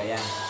ayan.